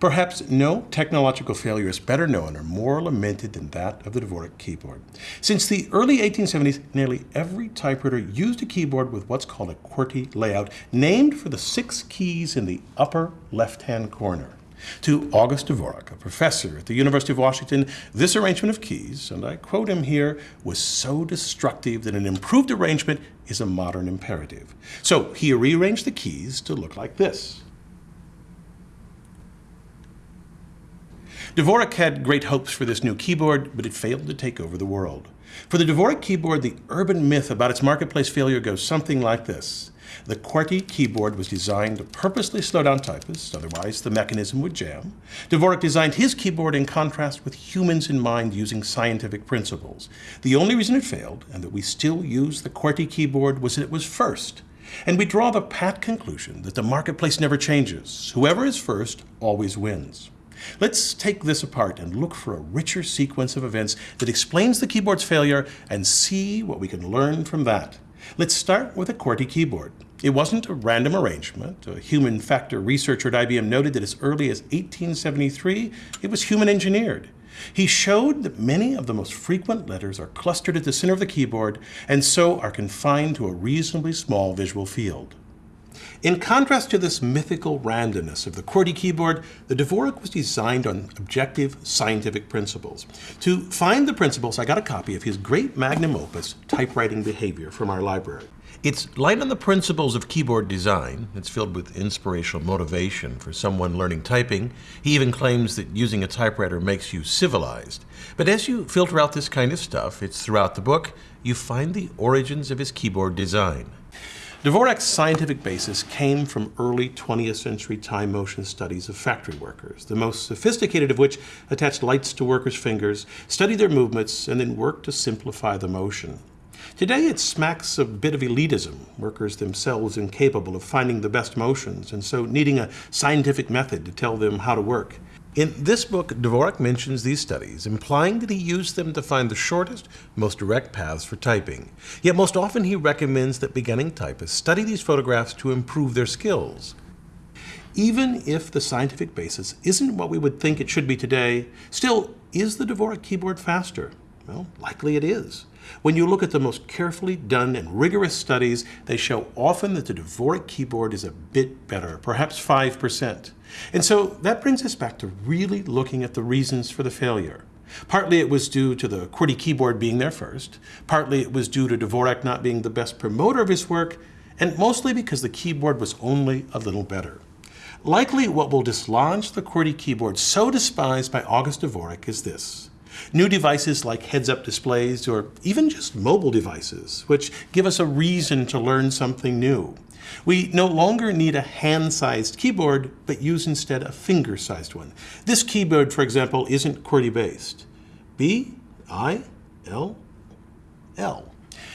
Perhaps no technological failure is better known or more lamented than that of the Dvorak keyboard. Since the early 1870s, nearly every typewriter used a keyboard with what's called a QWERTY layout, named for the six keys in the upper left-hand corner. To August Dvorak, a professor at the University of Washington, this arrangement of keys, and I quote him here, was so destructive that an improved arrangement is a modern imperative. So he rearranged the keys to look like this. Dvorak had great hopes for this new keyboard, but it failed to take over the world. For the Dvorak keyboard, the urban myth about its marketplace failure goes something like this. The QWERTY keyboard was designed to purposely slow down typists, otherwise the mechanism would jam. Dvorak designed his keyboard in contrast with humans in mind using scientific principles. The only reason it failed, and that we still use the QWERTY keyboard, was that it was first. And we draw the pat conclusion that the marketplace never changes. Whoever is first always wins. Let's take this apart and look for a richer sequence of events that explains the keyboard's failure and see what we can learn from that. Let's start with a QWERTY keyboard. It wasn't a random arrangement. A human factor researcher at IBM noted that as early as 1873, it was human engineered. He showed that many of the most frequent letters are clustered at the center of the keyboard and so are confined to a reasonably small visual field. In contrast to this mythical randomness of the QWERTY keyboard, the Dvorak was designed on objective scientific principles. To find the principles, I got a copy of his great magnum opus, Typewriting Behavior, from our library. It's light on the principles of keyboard design. It's filled with inspirational motivation for someone learning typing. He even claims that using a typewriter makes you civilized. But as you filter out this kind of stuff, it's throughout the book, you find the origins of his keyboard design. Dvorak's scientific basis came from early 20th century time motion studies of factory workers, the most sophisticated of which attached lights to workers' fingers, studied their movements, and then worked to simplify the motion. Today it smacks a bit of elitism, workers themselves incapable of finding the best motions, and so needing a scientific method to tell them how to work. In this book, Dvorak mentions these studies, implying that he used them to find the shortest, most direct paths for typing. Yet most often he recommends that beginning typists study these photographs to improve their skills. Even if the scientific basis isn't what we would think it should be today, still, is the Dvorak keyboard faster? Well, likely it is. When you look at the most carefully done and rigorous studies, they show often that the Dvorak keyboard is a bit better, perhaps 5%. And so that brings us back to really looking at the reasons for the failure. Partly it was due to the QWERTY keyboard being there first, partly it was due to Dvorak not being the best promoter of his work, and mostly because the keyboard was only a little better. Likely what will dislodge the QWERTY keyboard so despised by August Dvorak is this. New devices like heads-up displays or even just mobile devices, which give us a reason to learn something new. We no longer need a hand-sized keyboard, but use instead a finger-sized one. This keyboard, for example, isn't QWERTY-based. B, I, L, L.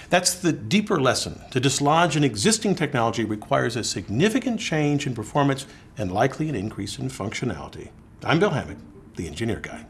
That's the deeper lesson. To dislodge an existing technology requires a significant change in performance and likely an increase in functionality. I'm Bill Hammack, the Engineer Guy.